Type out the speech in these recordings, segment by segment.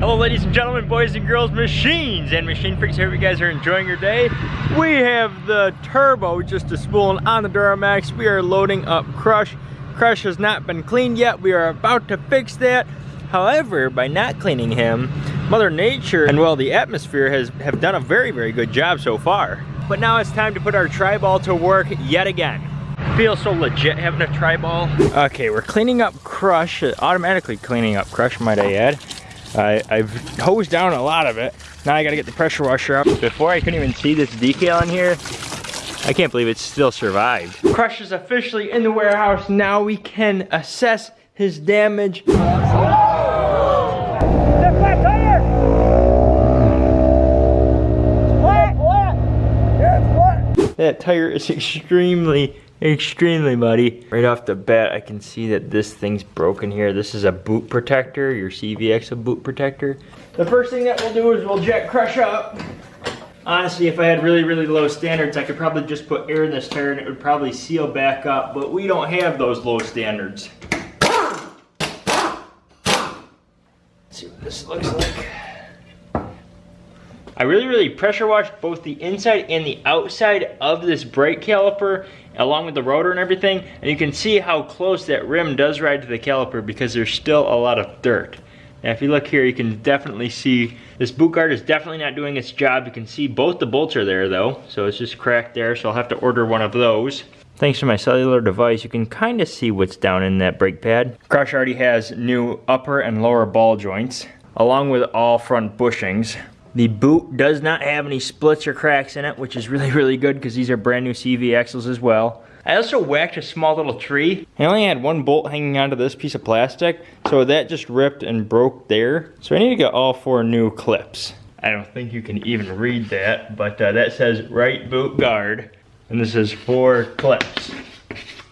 Hello ladies and gentlemen, boys and girls, machines and machine freaks. I hope you guys are enjoying your day. We have the turbo just a spooling on the Duramax. We are loading up Crush. Crush has not been cleaned yet. We are about to fix that. However, by not cleaning him, Mother Nature and well, the atmosphere has have done a very, very good job so far. But now it's time to put our tri-ball to work yet again. Feels so legit having a tri-ball. Okay, we're cleaning up Crush, automatically cleaning up Crush, might I add. I, I've hosed down a lot of it. Now I gotta get the pressure washer up. Before I couldn't even see this decal in here. I can't believe it still survived. Crush is officially in the warehouse. Now we can assess his damage. That tire is extremely, extremely muddy. Right off the bat, I can see that this thing's broken here. This is a boot protector, your CV axle boot protector. The first thing that we'll do is we'll jet crush up. Honestly, if I had really, really low standards, I could probably just put air in this tire and it would probably seal back up, but we don't have those low standards. Let's see what this looks like. I really, really pressure washed both the inside and the outside of this brake caliper along with the rotor and everything. And you can see how close that rim does ride to the caliper because there's still a lot of dirt. Now if you look here, you can definitely see this boot guard is definitely not doing its job. You can see both the bolts are there though. So it's just cracked there. So I'll have to order one of those. Thanks to my cellular device, you can kind of see what's down in that brake pad. Crush already has new upper and lower ball joints, along with all front bushings. The boot does not have any splits or cracks in it, which is really, really good because these are brand new CV axles as well. I also whacked a small little tree. I only had one bolt hanging onto this piece of plastic, so that just ripped and broke there. So I need to get all four new clips. I don't think you can even read that, but uh, that says right boot guard, and this is four clips.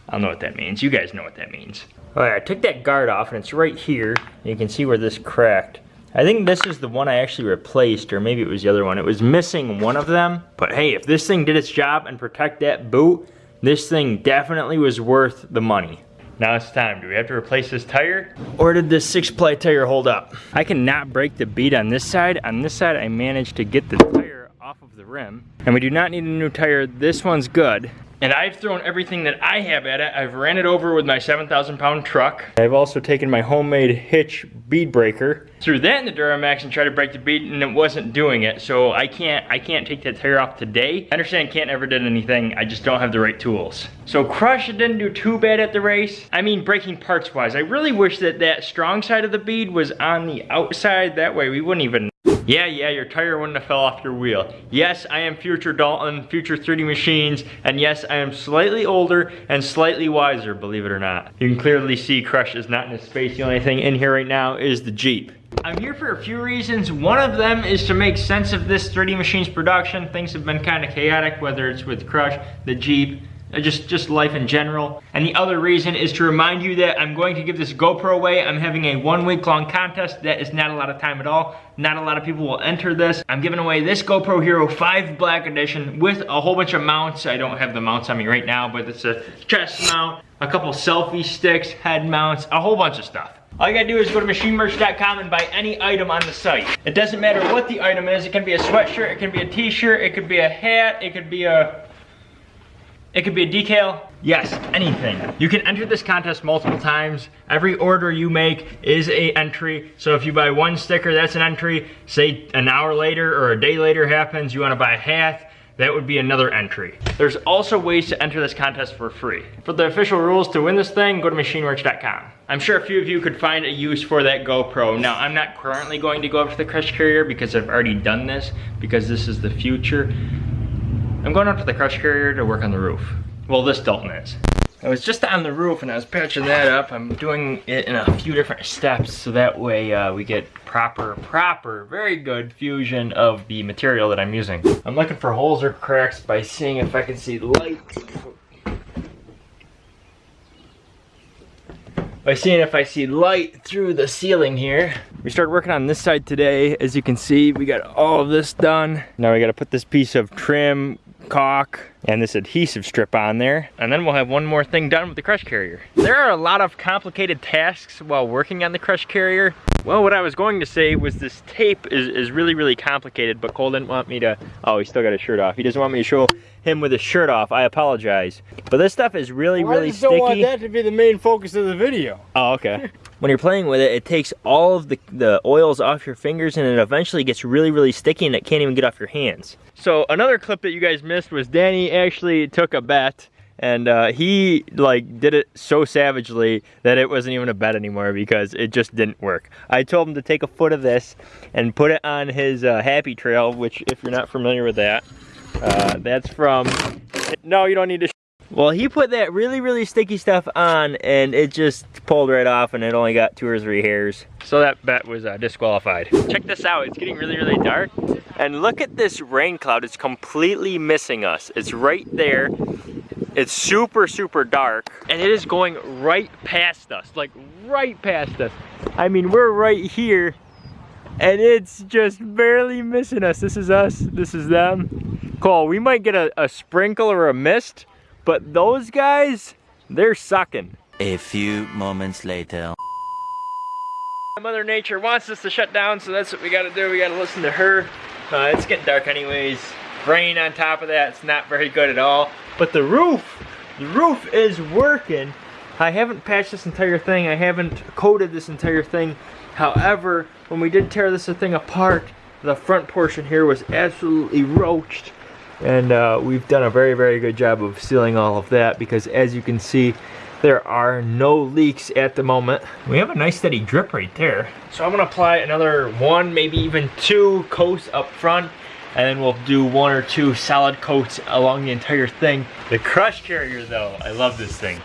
I don't know what that means. You guys know what that means. All right, I took that guard off, and it's right here. You can see where this cracked. I think this is the one I actually replaced, or maybe it was the other one. It was missing one of them. But hey, if this thing did its job and protect that boot, this thing definitely was worth the money. Now it's time. Do we have to replace this tire? Or did this six ply tire hold up? I cannot break the bead on this side. On this side, I managed to get the tire off of the rim. And we do not need a new tire. This one's good. And I've thrown everything that I have at it. I've ran it over with my 7,000 pound truck. I've also taken my homemade hitch bead breaker, threw that in the Duramax and tried to break the bead and it wasn't doing it. So I can't, I can't take that tire off today. I understand can't ever did anything. I just don't have the right tools. So Crush didn't do too bad at the race. I mean, breaking parts wise, I really wish that that strong side of the bead was on the outside. That way we wouldn't even yeah, yeah, your tire wouldn't have fell off your wheel. Yes, I am future Dalton, future 3D Machines, and yes, I am slightly older and slightly wiser, believe it or not. You can clearly see Crush is not in his space. The only thing in here right now is the Jeep. I'm here for a few reasons. One of them is to make sense of this 3D Machines production. Things have been kind of chaotic, whether it's with Crush, the Jeep, Uh, just, just life in general. And the other reason is to remind you that I'm going to give this GoPro away. I'm having a one week long contest. That is not a lot of time at all. Not a lot of people will enter this. I'm giving away this GoPro Hero 5 Black Edition with a whole bunch of mounts. I don't have the mounts on me right now, but it's a chest mount, a couple selfie sticks, head mounts, a whole bunch of stuff. All you gotta do is go to machinemerch.com and buy any item on the site. It doesn't matter what the item is. It can be a sweatshirt, it can be a t-shirt, it could be a hat, it could be a it could be a decal. Yes, anything. You can enter this contest multiple times. Every order you make is a entry. So if you buy one sticker, that's an entry. Say an hour later or a day later happens, you wanna buy a hat, that would be another entry. There's also ways to enter this contest for free. For the official rules to win this thing, go to machinemerch.com. I'm sure a few of you could find a use for that GoPro. Now, I'm not currently going to go up to the Crush Carrier because I've already done this, because this is the future. I'm going up to the crush carrier to work on the roof. Well, this Dalton is. I was just on the roof and I was patching that up. I'm doing it in a few different steps so that way uh, we get proper, proper, very good fusion of the material that I'm using. I'm looking for holes or cracks by seeing if I can see light. By seeing if I see light through the ceiling here. We started working on this side today. As you can see, we got all of this done. Now we gotta put this piece of trim caulk and this adhesive strip on there. And then we'll have one more thing done with the crush carrier. There are a lot of complicated tasks while working on the crush carrier. Well, what I was going to say was this tape is, is really, really complicated, but Cole didn't want me to, oh, he's still got his shirt off. He doesn't want me to show him with his shirt off. I apologize. But this stuff is really, well, really I just sticky. don't want that to be the main focus of the video. Oh, okay. when you're playing with it, it takes all of the, the oils off your fingers and it eventually gets really, really sticky and it can't even get off your hands. So another clip that you guys missed was Danny actually took a bet and uh, he like did it so savagely that it wasn't even a bet anymore because it just didn't work. I told him to take a foot of this and put it on his uh, happy trail, which if you're not familiar with that, uh, that's from, no you don't need to well, he put that really, really sticky stuff on and it just pulled right off and it only got two or three hairs. So that bet was uh, disqualified. Check this out, it's getting really, really dark. And look at this rain cloud, it's completely missing us. It's right there. It's super, super dark. And it is going right past us, like right past us. I mean, we're right here and it's just barely missing us. This is us, this is them. Cole, we might get a, a sprinkle or a mist, but those guys, they're sucking. A few moments later. Mother Nature wants us to shut down, so that's what we gotta do. We gotta listen to her. Uh, it's getting dark anyways. Rain on top of that, it's not very good at all. But the roof, the roof is working. I haven't patched this entire thing. I haven't coated this entire thing. However, when we did tear this thing apart, the front portion here was absolutely roached and uh, we've done a very very good job of sealing all of that because as you can see there are no leaks at the moment. We have a nice steady drip right there. So I'm gonna apply another one, maybe even two coats up front and then we'll do one or two solid coats along the entire thing. The crush carrier though, I love this thing.